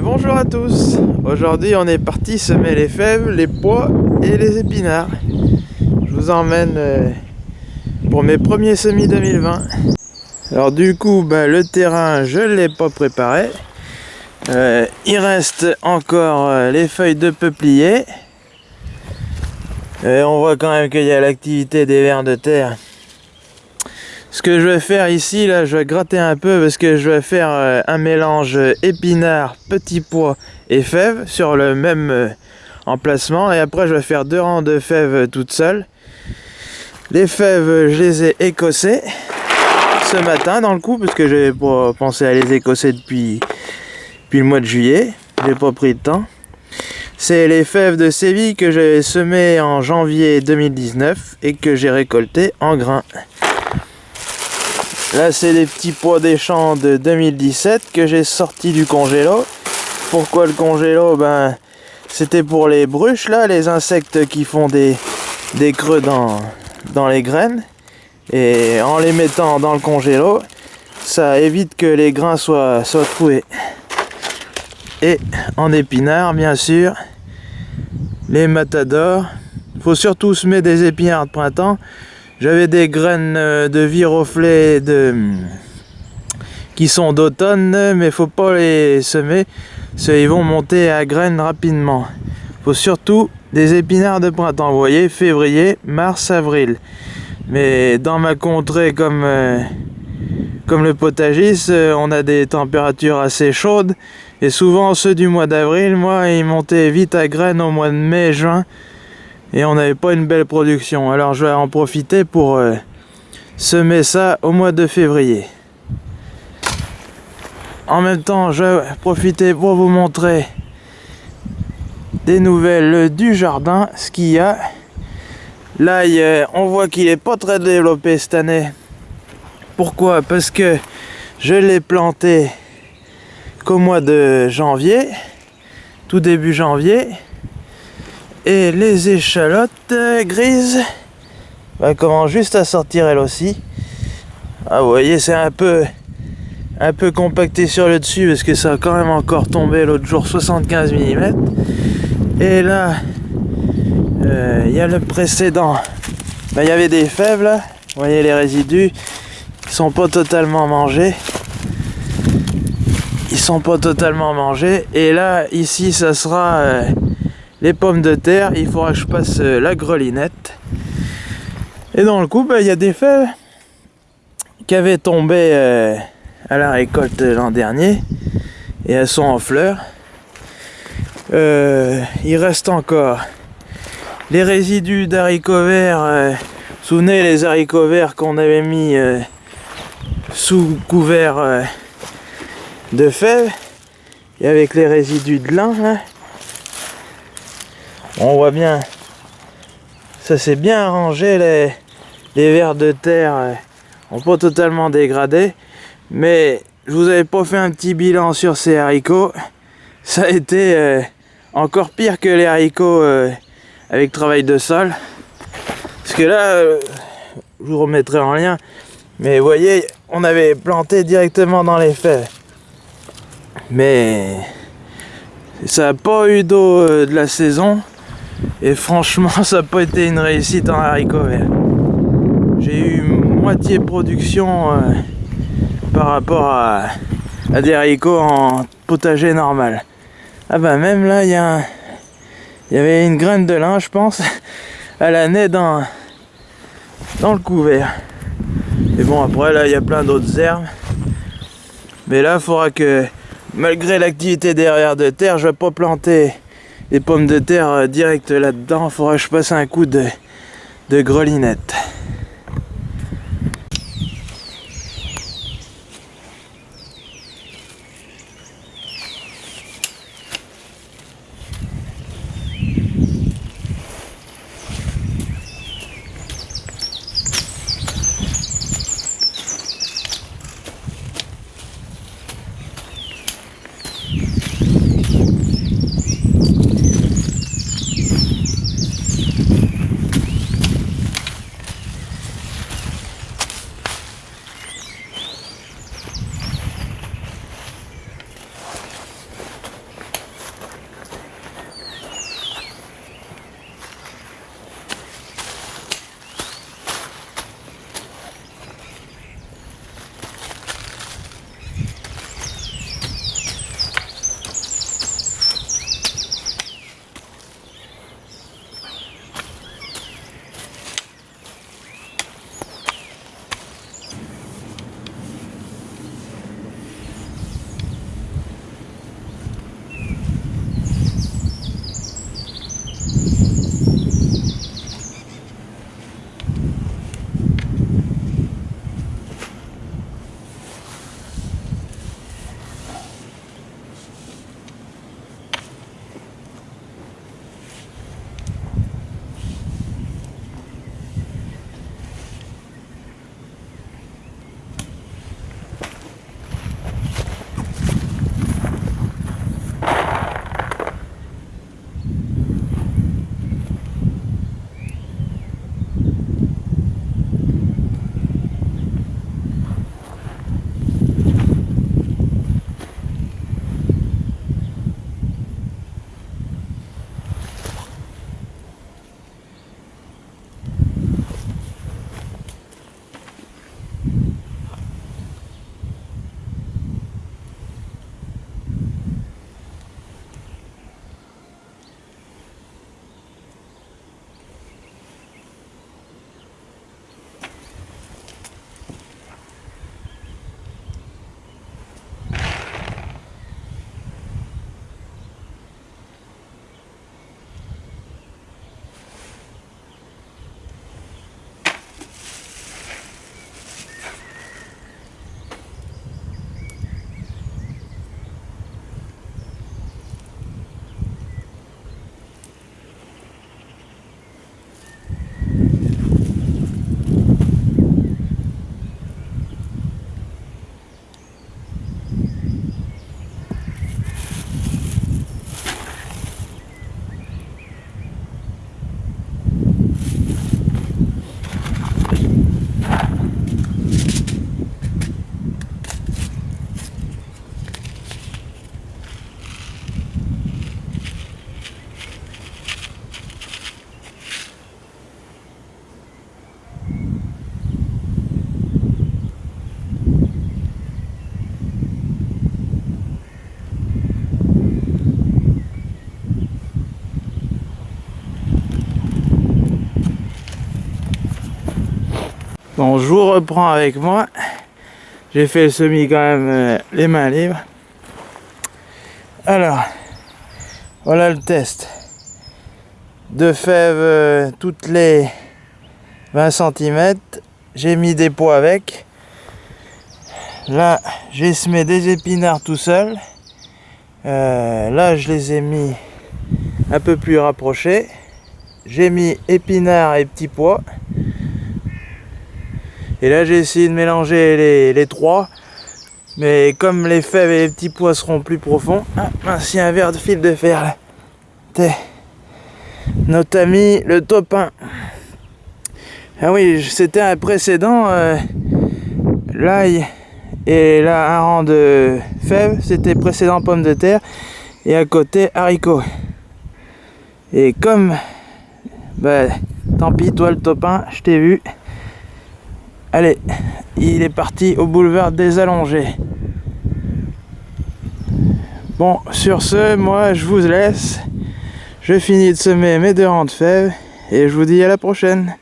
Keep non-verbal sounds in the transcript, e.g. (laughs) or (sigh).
bonjour à tous Aujourd'hui on est parti semer les fèves, les pois et les épinards. Je vous emmène euh, pour mes premiers semis 2020. Alors du coup bah, le terrain je ne l'ai pas préparé. Euh, il reste encore euh, les feuilles de peuplier. Et on voit quand même qu'il y a l'activité des vers de terre ce que je vais faire ici, là, je vais gratter un peu parce que je vais faire euh, un mélange épinard, petits pois et fèves sur le même euh, emplacement. Et après, je vais faire deux rangs de fèves toutes seules. Les fèves, je les ai écossées ce matin dans le coup parce que j'avais pas pensé à les écosser depuis, depuis le mois de juillet. J'ai pas pris de temps. C'est les fèves de Séville que j'ai semées en janvier 2019 et que j'ai récoltées en grains. Là, c'est des petits pois des champs de 2017 que j'ai sorti du congélo. Pourquoi le congélo? Ben, c'était pour les bruches, là, les insectes qui font des, des creux dans, les graines. Et en les mettant dans le congélo, ça évite que les grains soient, soient troués. Et en épinards, bien sûr, les matadors. Faut surtout semer des épinards de printemps j'avais des graines euh, de viroflée de... qui sont d'automne, mais faut pas les semer, qu'ils vont monter à graines rapidement. Faut surtout des épinards de printemps, vous voyez, février, mars, avril. Mais dans ma contrée comme, euh, le potagis, euh, on a des températures assez chaudes. Et souvent ceux du mois d'avril, moi, ils montaient vite à graines au mois de mai, juin et on n'avait pas une belle production. Alors je vais en profiter pour euh, semer ça au mois de février. En même temps, je vais profiter pour vous montrer des nouvelles du jardin, ce qu'il y a. Là, on voit qu'il est pas très développé cette année. Pourquoi? Parce que je l'ai planté qu'au mois de janvier, tout début janvier. Et les échalotes grises bah, commencent juste à sortir elles aussi. Ah, vous voyez, c'est un peu, un peu compacté sur le dessus parce que ça a quand même encore tombé l'autre jour 75 mm. Et là, euh, il y a le précédent. Bah, il y avait des là. Vous voyez les résidus. Ils sont pas totalement mangés. Ils sont pas totalement mangés. Et là, ici, ça sera... Euh, les pommes de terre, il faudra que je passe euh, la grelinette. Et dans le coup, bah, il y a des feuilles qui avaient tombé euh, à la récolte l'an dernier et elles sont en fleurs. Euh, il reste encore les résidus d'haricots verts. souvenez les haricots verts qu'on avait mis sous couvert de fèves et avec les résidus de lin on voit bien. Ça s'est bien arrangé les, vers de terre ont pas totalement dégradé mais je vous avais pas fait un petit bilan sur ces haricots. Ça a été euh, encore pire que les haricots euh, avec travail de sol. Parce que là euh, je vous remettrai en lien. Mais vous voyez on avait planté directement dans les fèves mais ça n'a pas eu d'eau de la saison et franchement, (laughs) ça n'a pas été une réussite en haricots verts. J'ai eu moitié production euh, par rapport à, des haricots en potager normal. Ah bah même là, il y, y avait une graine de lin, je pense. (laughs) Elle a né dans, dans le couvert. Et bon, après, là, il y a plein d'autres herbes. Mais là, il faudra que, malgré l'activité derrière de terre, je vais pas planter les pommes de terre euh, direct là-dedans. Faudra je passe un coup de, de grelinette. Donc je vous reprends avec moi. J'ai fait le semis quand même euh, les mains libres. Alors, voilà le test. De fèves euh, toutes les 20 cm. J'ai mis des pots avec. Là, j'ai semé des épinards tout seul. Euh, là, je les ai mis un peu plus rapprochés. J'ai mis épinards et petits pois. Et là, j'ai essayé de mélanger les, trois. Mais comme les fèves et les petits pois seront plus profonds... Ah, mince, il y a un verre de fil de fer là. Notre ami le topin. Ah oui, c'était un précédent. Euh, l'ail et là un rang de fèves, c'était précédent pommes de terre. Et à côté haricots. Et comme... Bah, tant pis, toi le topin, je t'ai vu. Allez, il est parti au boulevard des Allongés. Bon, sur ce, moi je vous laisse. Je finis de semer mes deux rangs de fèves et je vous dis à la prochaine.